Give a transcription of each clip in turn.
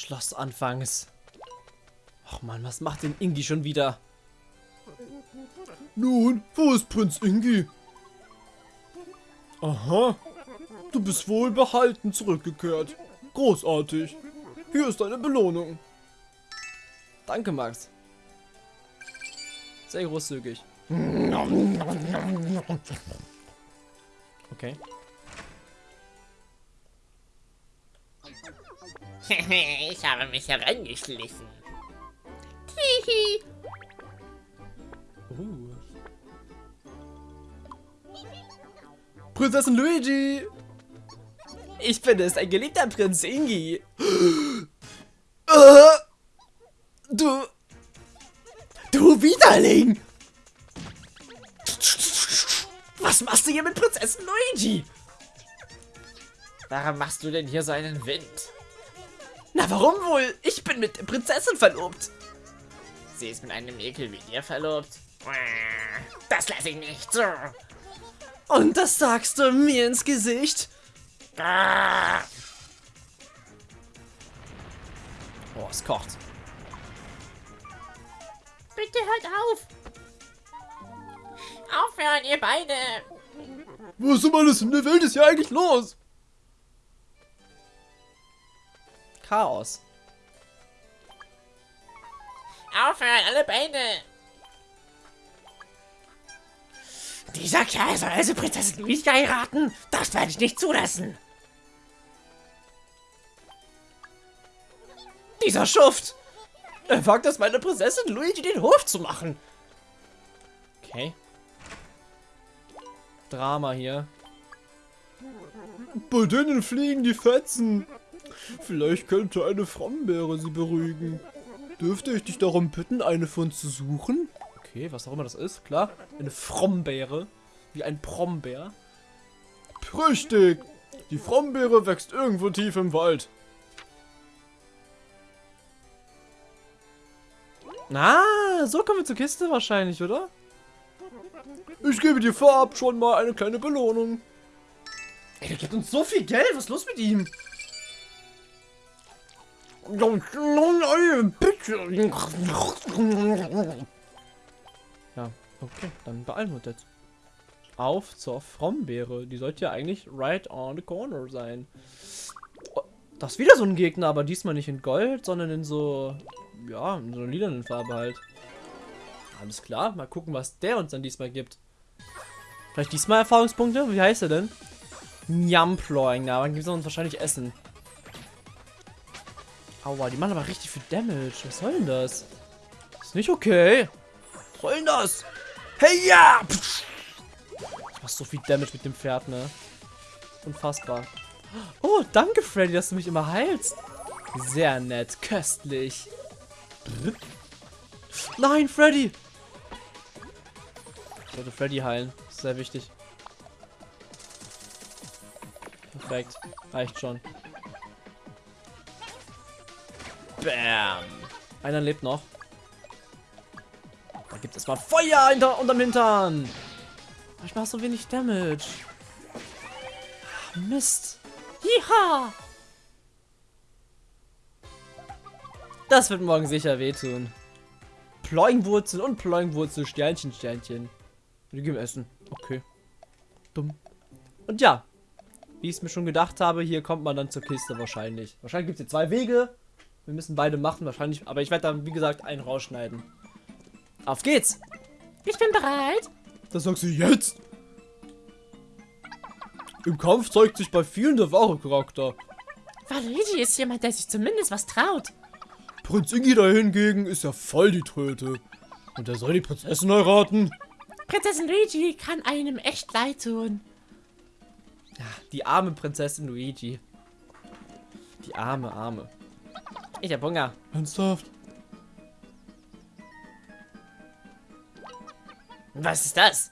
Schloss anfangs. Och man, was macht denn Ingi schon wieder? Nun, wo ist Prinz Ingi? Aha, du bist wohlbehalten zurückgekehrt. Großartig. Hier ist deine Belohnung. Danke, Max. Sehr großzügig. Okay. ich habe mich herangeschlichen. Hihi. Uh. Prinzessin Luigi! Ich bin es, ein geliebter Prinz Ingi. Du... Du Widerling! Was machst du hier mit Prinzessin Luigi? Warum machst du denn hier so einen Wind? Na, warum wohl? Ich bin mit der Prinzessin verlobt. Sie ist mit einem Ekel wie dir verlobt? Das lasse ich nicht so. Und das sagst du mir ins Gesicht? Oh, es kocht. Bitte hört auf. Aufhören, ihr beide. Was um alles in der Welt ist hier eigentlich los? Chaos. Aufhören, alle beide. Dieser Kerl soll also Prinzessin Luigi heiraten? Das werde ich nicht zulassen. Dieser Schuft! Er wagt es, meine Prinzessin Luigi den Hof zu machen. Okay. Drama hier. Bei denen fliegen die Fetzen. Vielleicht könnte eine Frombeere sie beruhigen. Dürfte ich dich darum bitten, eine von zu suchen? Okay, was auch immer das ist, klar. Eine Frombeere. Wie ein Prombär. Richtig. Die Frombeere wächst irgendwo tief im Wald. Ah, so kommen wir zur Kiste wahrscheinlich, oder? Ich gebe dir vorab schon mal eine kleine Belohnung. Ey, der gibt uns so viel Geld. Was ist los mit ihm? Ja, okay, dann beeilen wir uns jetzt. Auf zur Frombeere. Die sollte ja eigentlich right on the corner sein. Oh, das ist wieder so ein Gegner, aber diesmal nicht in Gold, sondern in so, ja, in so einer lilanen Farbe halt. Alles klar, mal gucken, was der uns dann diesmal gibt. Vielleicht diesmal Erfahrungspunkte? Wie heißt er denn? Nyamploing, na, dann gibt es uns wahrscheinlich Essen. Aua, die machen aber richtig viel Damage. Was soll denn das? Ist nicht okay. Was soll denn das? Hey, ja! Ich mach so viel Damage mit dem Pferd, ne? Unfassbar. Oh, danke, Freddy, dass du mich immer heilst. Sehr nett, köstlich. Nein, Freddy! Ich sollte Freddy heilen. Sehr wichtig. Perfekt. Reicht schon. Bam. Einer lebt noch. Da gibt es mal Feuer hinter, unterm Hintern. Ich mache so wenig Damage. Mist. Jiha. Das wird morgen sicher wehtun. Ploingwurzel und Ploingwurzel, Sternchen, Sternchen. Die geben Essen. Okay. Dumm. Und ja, wie ich es mir schon gedacht habe, hier kommt man dann zur Kiste wahrscheinlich. Wahrscheinlich gibt es hier zwei Wege. Wir müssen beide machen, wahrscheinlich. Aber ich werde dann, wie gesagt, einen rausschneiden. Auf geht's! Ich bin bereit. Das sagst du jetzt? Im Kampf zeigt sich bei vielen der wahre Charakter. Luigi ist jemand, der sich zumindest was traut. Prinz Ingi dahingegen ist ja voll die Tröte. Und er soll die Prinzessin heiraten. Prinzessin Luigi kann einem echt leid tun. Ja, die arme Prinzessin Luigi. Die arme, arme. Ich hab Hunger. Ernsthaft? Was ist das?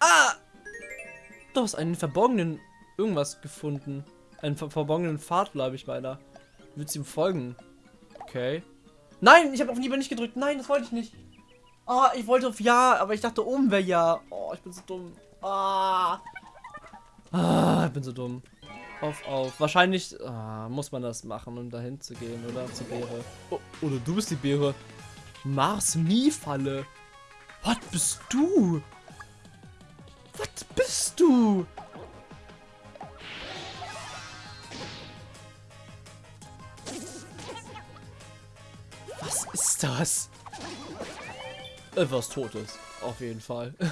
Ah! Du hast einen verborgenen irgendwas gefunden. Einen ver verborgenen Pfad, glaube ich, weiter. Willst du ihm folgen? Okay. Nein, ich habe auf lieber nicht gedrückt. Nein, das wollte ich nicht. Ah, ich wollte auf Ja, aber ich dachte oben wäre Ja. Oh, ich bin so dumm. Ah. Ah, ich bin so dumm. Auf, auf. Wahrscheinlich ah, muss man das machen, um dahin zu gehen, oder? Zur Beere. Oh, oder du bist die Beere. Mars-Mie-Falle. Was bist du? Was bist du? Was ist das? Etwas Totes. Auf jeden Fall.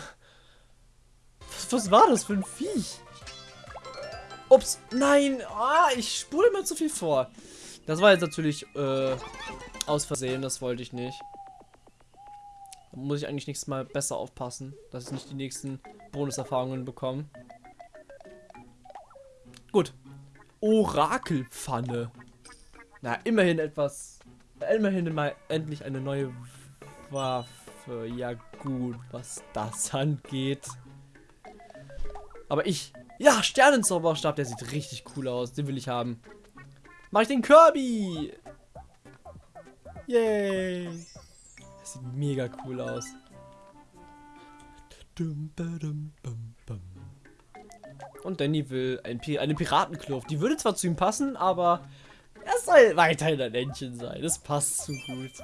Was, was war das für ein Viech? Ups, nein, ah, ich spule mir zu viel vor. Das war jetzt natürlich äh, aus Versehen, das wollte ich nicht. Da muss ich eigentlich nächstes Mal besser aufpassen, dass ich nicht die nächsten Bonuserfahrungen bekomme. Gut. Orakelpfanne. Na, immerhin etwas. Immerhin mal endlich eine neue Waffe. Ja gut, was das angeht. Aber ich ja, Sternenzauberstab, der sieht richtig cool aus. Den will ich haben. Mach ich den Kirby! Yay! Das sieht mega cool aus. Und Danny will ein Pi eine Piratenkluft. Die würde zwar zu ihm passen, aber er soll weiterhin ein Entchen sein. Das passt zu gut.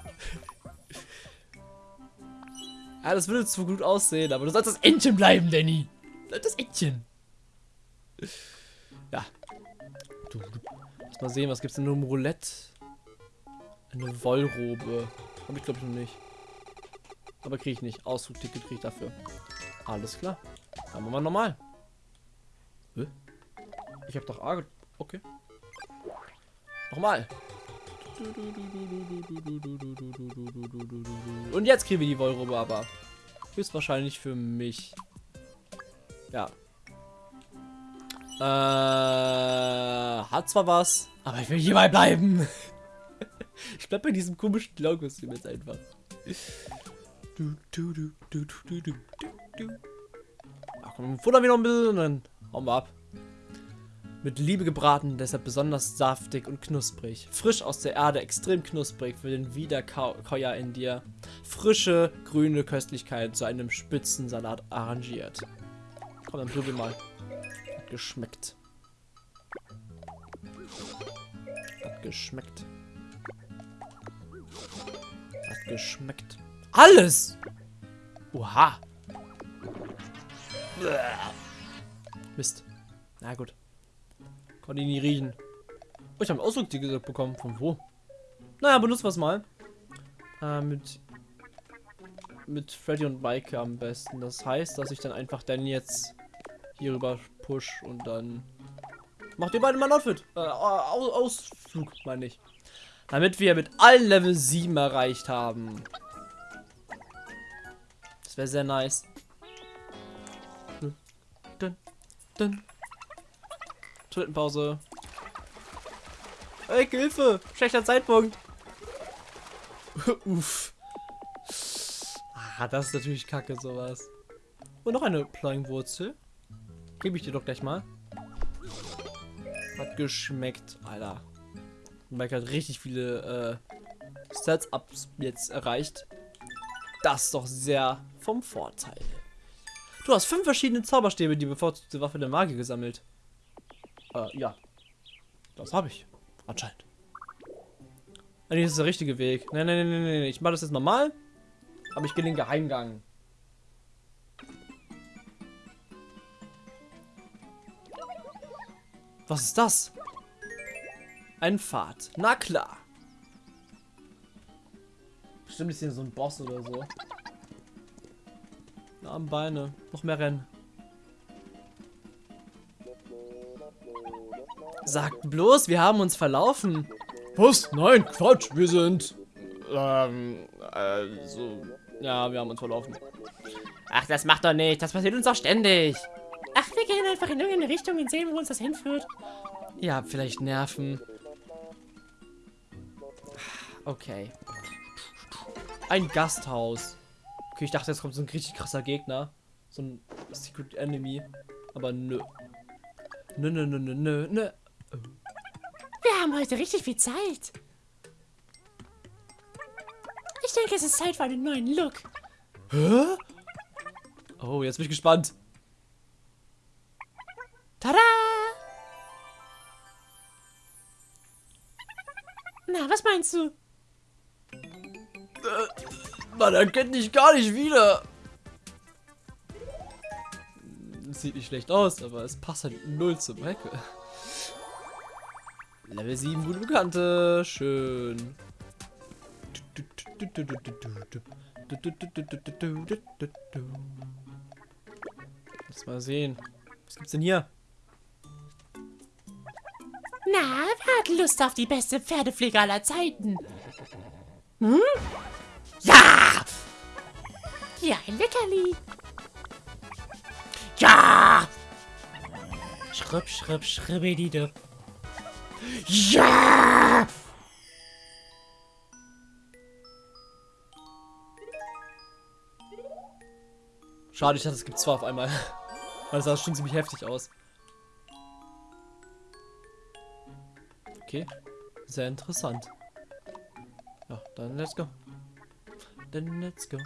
ja, das würde zu gut aussehen, aber du sollst das Entchen bleiben, Danny. Das Entchen. Ja. Lass mal sehen, was gibt's denn nur im Roulette? Eine Wollrobe. Hab ich glaube ich noch nicht. Aber kriege ich nicht. Auszugticket kriege ich dafür. Alles klar. Dann machen wir normal. Hä? Ich habe doch A. Okay. Nochmal. Und jetzt kriegen wir die Wollrobe aber. Höchstwahrscheinlich für mich. Ja, äh, hat zwar was, aber ich will hierbei bleiben. ich bleib bei diesem komischen Clown-Kostüm jetzt einfach. Du, du, du, du, du, du, du, Ach komm, futtern wir noch ein bisschen und dann hauen wir ab. Mit Liebe gebraten, deshalb besonders saftig und knusprig. Frisch aus der Erde, extrem knusprig für den Wiederkäuer in dir. Frische, grüne Köstlichkeit zu einem Spitzensalat arrangiert. Komm, dann probier mal geschmeckt. Hat geschmeckt. Hat geschmeckt. Alles! Oha! Mist. Na gut. Konnte ihn nie riechen. Oh, ich habe Ausdruck bekommen. Von wo? Naja, benutzen wir es mal. Äh, mit mit Freddy und Mike am besten. Das heißt, dass ich dann einfach dann jetzt hier rüber push und dann macht ihr beide mal ein Outfit. Äh, Ausflug, meine ich. Damit wir mit allen Level 7 erreicht haben. Das wäre sehr nice. Dun, dun, dun. Toilettenpause. Ey, Hilfe! Schlechter Zeitpunkt. Uff. Ah, das ist natürlich kacke, sowas. Und noch eine Plangwurzel. Gebe ich dir doch gleich mal. Hat geschmeckt, Alter. Mike hat richtig viele äh, Stats-Ups jetzt erreicht. Das ist doch sehr vom Vorteil. Du hast fünf verschiedene Zauberstäbe, die bevorzugte Waffe der Magie gesammelt. Äh, ja. Das habe ich. Anscheinend. Eigentlich ist das der richtige Weg. Nein, nein, nein, nein, nein. Ich mache das jetzt normal. Aber ich gehe den Geheimgang. Was ist das? Ein Pfad. Na klar. Bestimmt ist hier so ein Boss oder so. Arme Beine. Noch mehr rennen. Sagt bloß, wir haben uns verlaufen. Was? Nein, Quatsch, wir sind... Ähm, also... Ja, wir haben uns verlaufen. Ach, das macht doch nicht. Das passiert uns doch ständig. Gehen einfach in irgendeine Richtung und sehen, wo uns das hinführt. Ja, vielleicht Nerven. Okay. Ein Gasthaus. Okay, ich dachte, jetzt kommt so ein richtig krasser Gegner. So ein Secret Enemy. Aber nö. Nö, nö, nö, nö, nö, nö. Wir haben heute richtig viel Zeit. Ich denke, es ist Zeit für einen neuen Look. Hä? Oh, jetzt bin ich gespannt. Tada! Na, was meinst du? Äh, man erkennt dich gar nicht wieder. Sieht nicht schlecht aus, aber es passt halt null zum Hecke. Level 7, gute Bekannte. Schön. Lass mal sehen. Was gibt's denn hier? Na, wer hat Lust auf die beste Pferdepflege aller Zeiten? Hm? Ja! Hier ein Leckerli. Ja! Schripp, schripp, schribbididip. Ja! Schade, ich dachte, es gibt zwei auf einmal. Weil das sah schon ziemlich heftig aus. Okay. Sehr interessant. Ja, dann let's go. Dann let's go.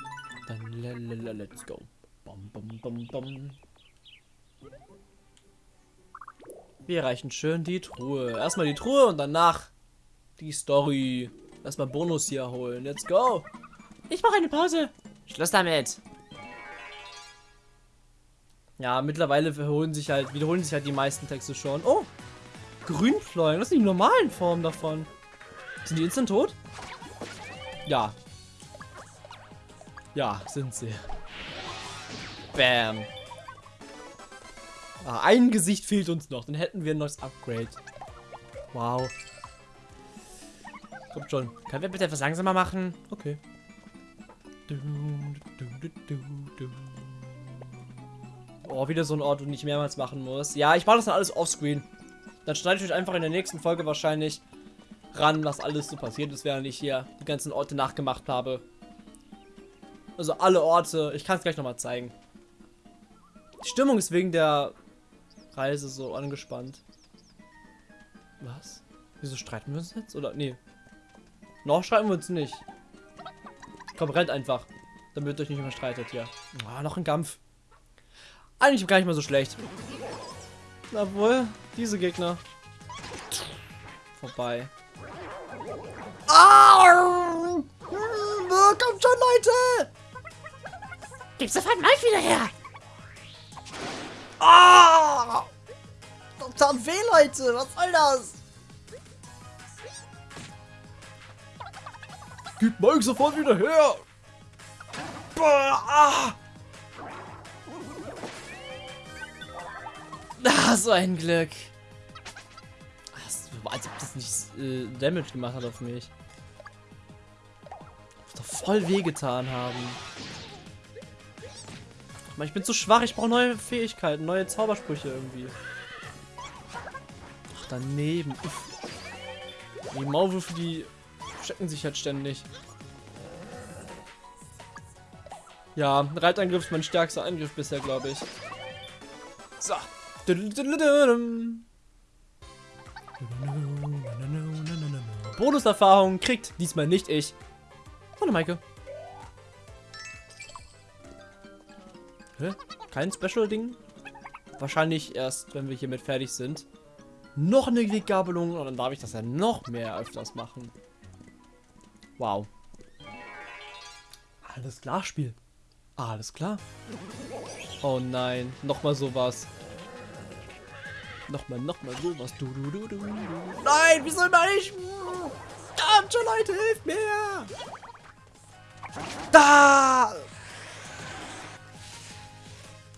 Dann le le le let's go. Bom, bom, bom, bom. Wir erreichen schön die Truhe. Erstmal die Truhe und danach die Story. Erstmal Bonus hier holen. Let's go. Ich mache eine Pause. Schluss damit. Ja, mittlerweile sich halt, wiederholen sich halt die meisten Texte schon. Oh! Grünfleugen, das sind die normalen Formen davon. Sind die instant tot? Ja. Ja, sind sie. Bam. Ah, ein Gesicht fehlt uns noch, dann hätten wir ein neues Upgrade. Wow. Kommt schon. Können wir bitte etwas langsamer machen? Okay. Oh, wieder so ein Ort, den ich mehrmals machen muss. Ja, ich mache das dann alles offscreen. Dann schneide ich euch einfach in der nächsten Folge wahrscheinlich ran, was alles so passiert ist, während ich hier die ganzen Orte nachgemacht habe. Also alle Orte. Ich kann es gleich nochmal zeigen. Die Stimmung ist wegen der Reise so angespannt. Was? Wieso streiten wir uns jetzt? Oder? Nee. Noch streiten wir uns nicht. Komm, rennt einfach. Damit ihr euch nicht mehr streitet hier. Ah, noch ein Kampf. Eigentlich gar nicht mal so schlecht. Obwohl, diese Gegner. Vorbei. Ah! Kommt schon, Leute! Gib sofort Mike wieder her. Ah! Das tat weh, Leute! Was soll das? Gib Mike sofort wieder her! Boah, ah! Ah, so ein Glück. Als ob das nicht äh, Damage gemacht hat auf mich. Muss doch voll wehgetan haben. Ich bin zu schwach, ich brauche neue Fähigkeiten, neue Zaubersprüche irgendwie. Ach, daneben. Uff. Die Maulwürfe, die checken sich halt ständig. Ja, Reitangriff ist mein stärkster Angriff bisher, glaube ich. So. Bonuserfahrung kriegt diesmal nicht ich. Hallo Maike. Hä? Kein Special-Ding? Wahrscheinlich erst, wenn wir hiermit fertig sind. Noch eine Weggabelung und dann darf ich das ja noch mehr öfters machen. Wow. Alles klar, Spiel. Alles klar. Oh nein, nochmal sowas. Nochmal, nochmal sowas. Du, du, du, du, du. Nein, wieso immer ich? Kommt schon, Leute, hilft mir! Da!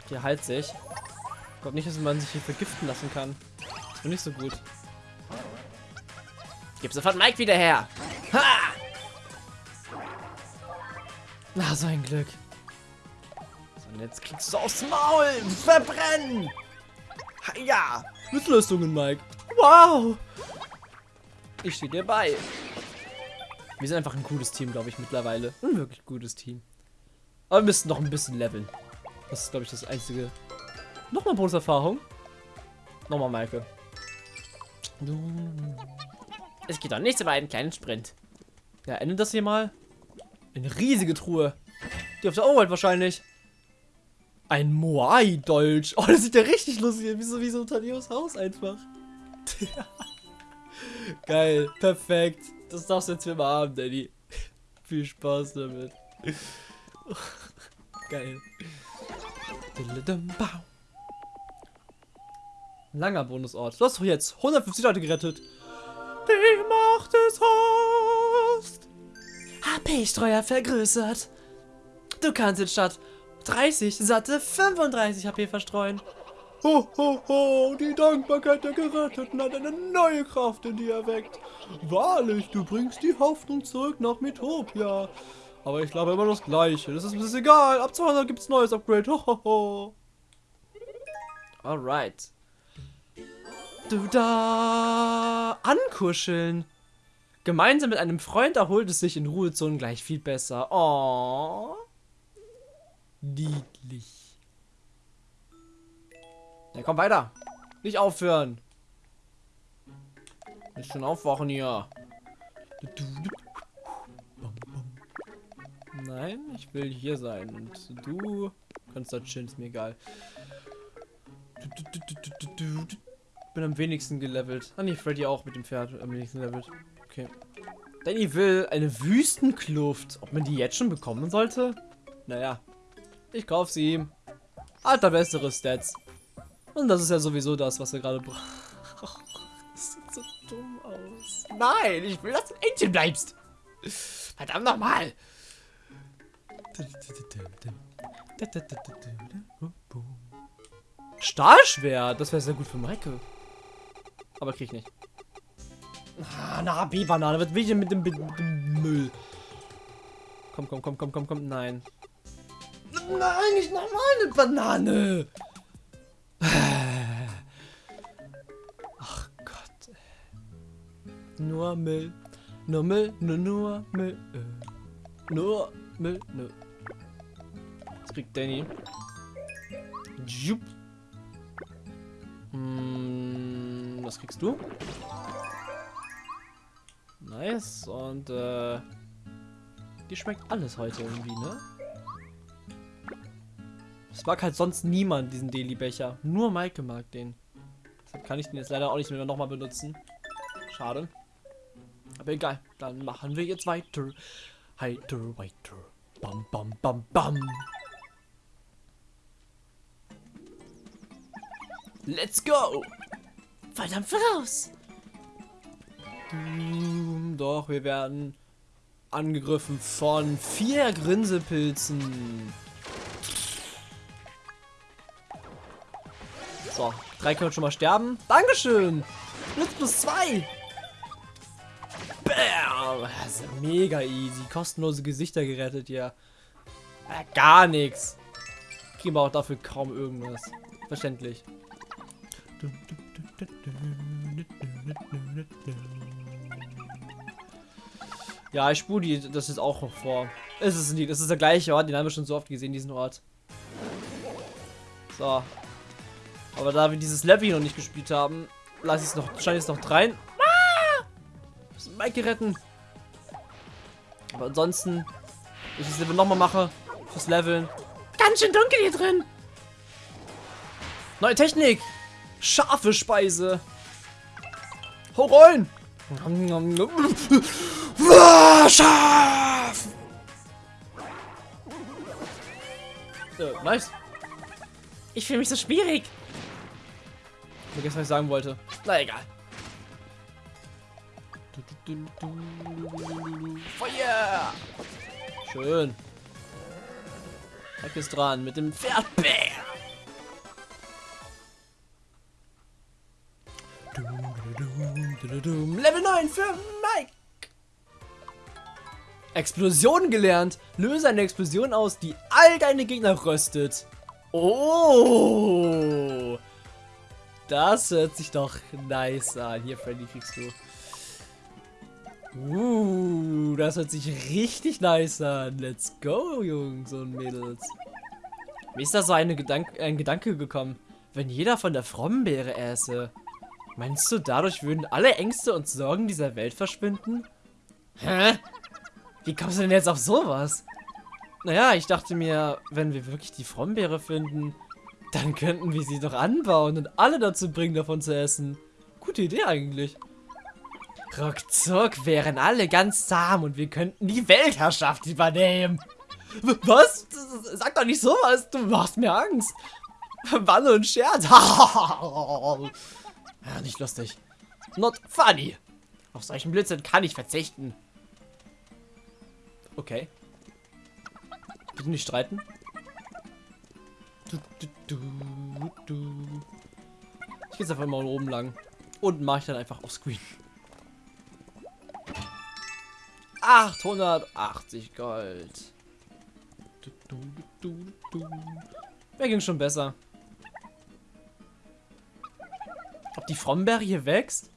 Hier halt sich. Ich glaube nicht, dass man sich hier vergiften lassen kann. Das finde ich so gut. Gib sofort Mike wieder her. Ha! Na, so ein Glück. So, und jetzt kriegst du aufs Maul. Verbrennen. Ja. Höchstleistungen, Mike. Wow. Ich stehe dir bei. Wir sind einfach ein cooles Team, glaube ich, mittlerweile. Ein wirklich gutes Team. Aber wir müssen noch ein bisschen leveln. Das ist, glaube ich, das einzige. Nochmal Bonuserfahrung. Nochmal, Maike. Es geht doch nicht über einen kleinen Sprint. Ja, endet das hier mal. Eine riesige Truhe. Die auf der Overworld wahrscheinlich. Ein Moai-Dolch. Oh, das sieht ja richtig lustig aus. Wie so, wie so Tadeos Haus einfach. Geil. Perfekt. Das darfst du jetzt immer haben, Danny. Viel Spaß damit. Geil. Langer Bonusort. Du hast doch jetzt 150 Leute gerettet. Die Macht des Host. HP-Streuer vergrößert. Du kannst jetzt statt 30 satte 35 HP verstreuen. Ho, ho, ho, die Dankbarkeit der Geretteten hat eine neue Kraft in dir erweckt. Wahrlich, du bringst die Hoffnung zurück nach Metopia. Aber ich glaube immer das Gleiche. Das ist, ist egal. Ab 200 gibt's neues Upgrade. Ho, ho, ho. Alright. Du da ankuscheln. Gemeinsam mit einem Freund erholt es sich in Ruhezonen gleich viel besser. Oh. Niedlich. Ja, komm weiter. Nicht aufhören. Nicht schon aufwachen hier. Nein, ich will hier sein. Und du kannst da chillen, ist mir egal. Bin am wenigsten gelevelt. Ah nee, Freddy auch mit dem Pferd am wenigsten gelevelt. Okay. Danny will eine Wüstenkluft. Ob man die jetzt schon bekommen sollte? Naja. Ich kauf sie ihm. Hat er bessere Stats. Und das ist ja sowieso das, was er gerade braucht. Das sieht so dumm aus. Nein, ich will, dass du ein Entchen bleibst. Verdammt nochmal. Stahlschwert, das wäre sehr gut für Maike. Aber krieg ich nicht. Ah, na, B-Banane, was will ich denn mit dem, mit dem Müll? Komm, komm, komm, komm, komm, komm, nein. Nicht nochmal eine Banane. Ach Gott. Nur Müll. Nur Müll, nur, nur Müll. Nur Müll, nur. Was kriegt Danny? Jupp. Hm, was kriegst du? Nice. Und, äh... Die schmeckt alles heute irgendwie, ne? Es mag halt sonst niemand diesen Deli-Becher. Nur Maike mag den. Deshalb kann ich den jetzt leider auch nicht mehr nochmal benutzen. Schade. Aber egal. Dann machen wir jetzt weiter. Weiter, weiter. Bam, bam, bam, bam. Let's go! Verdammt voraus. Doch, wir werden angegriffen von vier Grinsepilzen. So, drei können schon mal sterben. Dankeschön! Blitz plus zwei! Bam! Das ist mega easy. Kostenlose Gesichter gerettet, ja. Äh, gar nichts. Kriegen wir auch dafür kaum irgendwas. Verständlich. Ja, ich spule die, das ist auch noch vor. Es ist das ist der gleiche Ort, den haben wir schon so oft gesehen, diesen Ort. So. Aber da wir dieses Level hier noch nicht gespielt haben, lasse ich es noch, scheine ich es noch rein. Ah! Mike retten. Aber ansonsten, wenn ich das Level nochmal mache, fürs Leveln. Ganz schön dunkel hier drin. Neue Technik! Scharfe Speise! Hau rein! Ah, Scharf! Äh, nice. Ich fühle mich so schwierig. Vergessen, was ich sagen wollte. Na egal. Feuer! Schön. Hack ist dran mit dem Pferd. Bär. Level 9 für Mike. Explosion gelernt. Löse eine Explosion aus, die all deine Gegner röstet. Oh. Das hört sich doch nice an. Hier, Freddy, kriegst du. Uh, das hört sich richtig nice an. Let's go, Jungs und Mädels. Mir ist da so Gedank ein Gedanke gekommen. Wenn jeder von der Frommenbeere äße, meinst du, dadurch würden alle Ängste und Sorgen dieser Welt verschwinden? Hä? Wie kommst du denn jetzt auf sowas? Naja, ich dachte mir, wenn wir wirklich die Frommenbeere finden, dann könnten wir sie doch anbauen und alle dazu bringen, davon zu essen. Gute Idee eigentlich. Ruckzuck wären alle ganz zahm und wir könnten die Weltherrschaft übernehmen. Was? Sag doch nicht sowas, du machst mir Angst. Nur ein Scherz. ja, nicht lustig. Not funny. Auf solchen Blödsinn kann ich verzichten. Okay. Bitte nicht streiten. Du, du, du. Ich gehe jetzt einfach immer oben lang. Unten mache ich dann einfach auf Screen. 880 Gold. Wer ging schon besser? Ob die Frombeere hier wächst?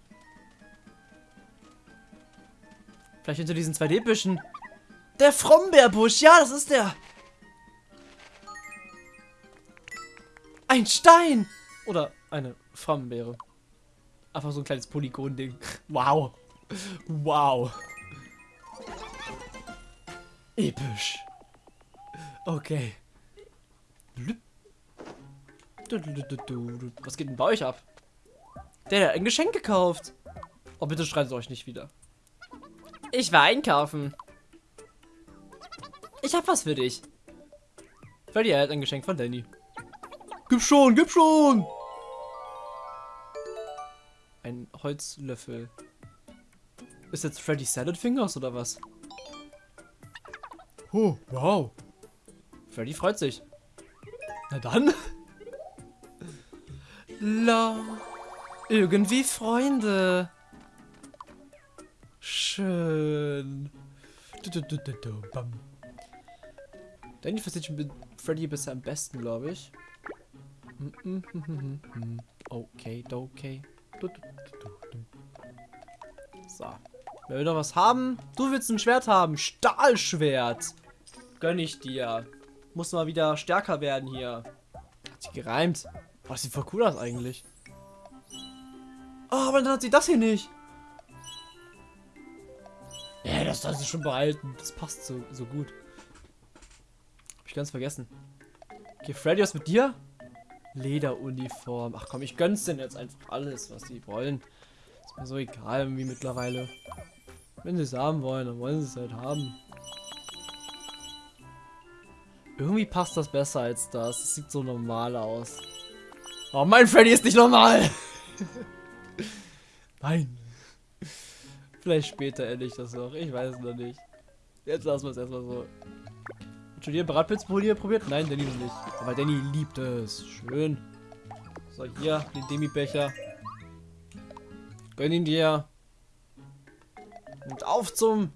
Vielleicht hinter diesen 2D-Büschen. Der Frombeerbusch, ja, das ist der. Ein Stein! Oder eine Frombeere. Einfach so ein kleines Polygon-Ding. Wow. Wow. Episch. Okay. Blüp. Du, du, du, du, du. Was geht denn bei euch ab? Der hat ein Geschenk gekauft. Oh, bitte streitet euch nicht wieder. Ich war einkaufen. Ich hab was für dich. Freddy erhält ein Geschenk von Danny. Gib schon, gib schon! Ein Holzlöffel. Ist jetzt Freddy Salad Fingers oder was? Oh, wow. Freddy freut sich. Na dann. La. Irgendwie Freunde. Schön. Du, du, du, du, du, bam. Danny versteht sich mit Freddy bisher am besten, glaube ich. Okay, okay. So. Wer will noch was haben? Du willst ein Schwert haben. Stahlschwert. Gönn ich dir. Muss mal wieder stärker werden hier. Hat sich gereimt. Oh, das sieht voll cool aus eigentlich. Oh, aber dann hat sie das hier nicht. Ja, das soll sie schon behalten. Das passt so, so gut. Hab ich ganz vergessen. Okay, Freddy, was mit dir? Lederuniform. Ach komm, ich gönn's denn jetzt einfach alles, was sie wollen. Ist mir so egal irgendwie mittlerweile. Wenn sie es haben wollen, dann wollen sie es halt haben. Irgendwie passt das besser als das. Es sieht so normal aus. Oh, mein Freddy ist nicht normal! Nein. Vielleicht später endlich das noch. Ich weiß es noch nicht. Jetzt lassen wir es erstmal so. Schon hier Bratpilzpolier probiert? Nein, Danny noch nicht. Aber Danny liebt es. Schön. So, hier, den Demi-Becher. Gönn ihn dir. Und auf zum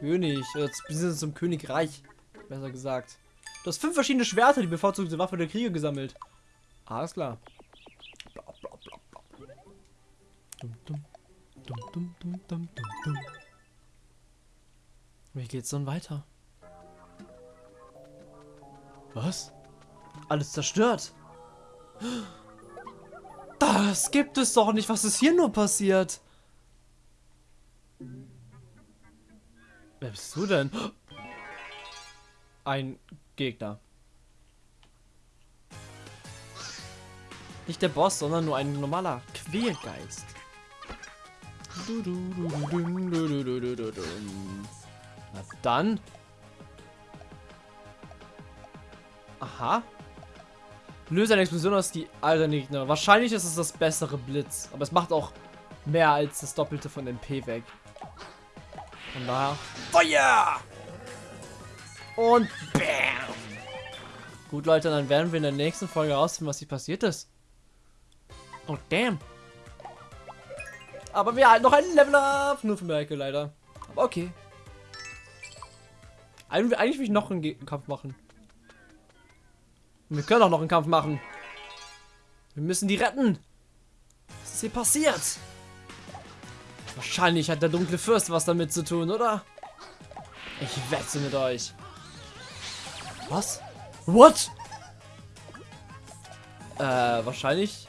König. Oder beziehungsweise zum Königreich. Besser gesagt. Du hast fünf verschiedene Schwerter, die bevorzugte Waffe der Kriege gesammelt. Alles klar. Wie geht's dann weiter? Was? Alles zerstört. Das gibt es doch nicht. Was ist hier nur passiert? Wer bist du denn? Ein Gegner. Nicht der Boss, sondern nur ein normaler Quälgeist. Du, du, Aha. Löse eine Explosion aus die alten Gegner. Wahrscheinlich ist es das bessere Blitz. Aber es macht auch mehr als das Doppelte von MP weg. Von daher. Feuer! Und BAM! Gut, Leute, dann werden wir in der nächsten Folge herausfinden, was hier passiert ist. Oh, damn. Aber wir halten noch ein Level up. Nur für Merke leider. Aber okay. Eigentlich, will ich noch einen Kampf machen. Wir können auch noch einen Kampf machen. Wir müssen die retten. Was ist hier passiert? Wahrscheinlich hat der dunkle Fürst was damit zu tun, oder? Ich wette mit euch. Was? What? Äh, wahrscheinlich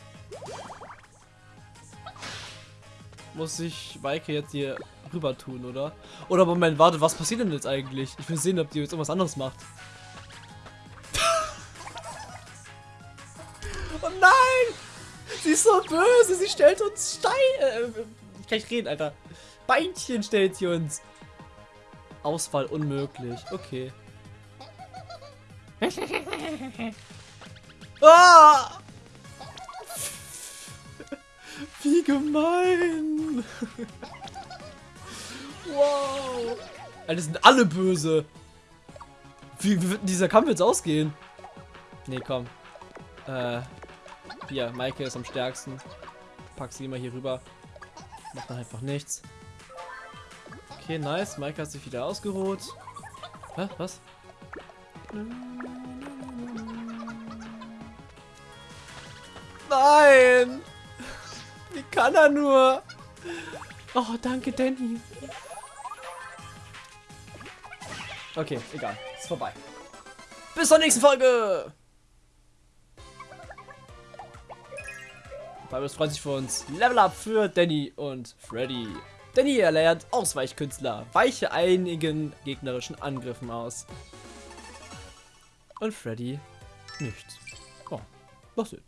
muss ich Maike jetzt hier rüber tun, oder? Oder Moment, warte, was passiert denn jetzt eigentlich? Ich will sehen, ob die jetzt irgendwas anderes macht. Stellt uns Stein, äh, ich kann nicht reden, Alter. Beinchen stellt sie uns. Auswahl unmöglich. Okay. ah! Wie gemein. wow. Alter, sind alle böse. Wie, wie wird dieser Kampf jetzt ausgehen? Nee, komm. Äh, hier, Maike ist am stärksten. Pack sie immer hier rüber. Macht dann einfach nichts. Okay, nice. Maike hat sich wieder ausgeruht. Hä? Was? Nein! Wie kann er nur? Oh, danke, Danny. Okay, egal. Ist vorbei. Bis zur nächsten Folge! Fabio freut sich für uns. Level Up für Danny und Freddy. Danny erlernt Ausweichkünstler. Weiche einigen gegnerischen Angriffen aus. Und Freddy nichts. Oh, was denn?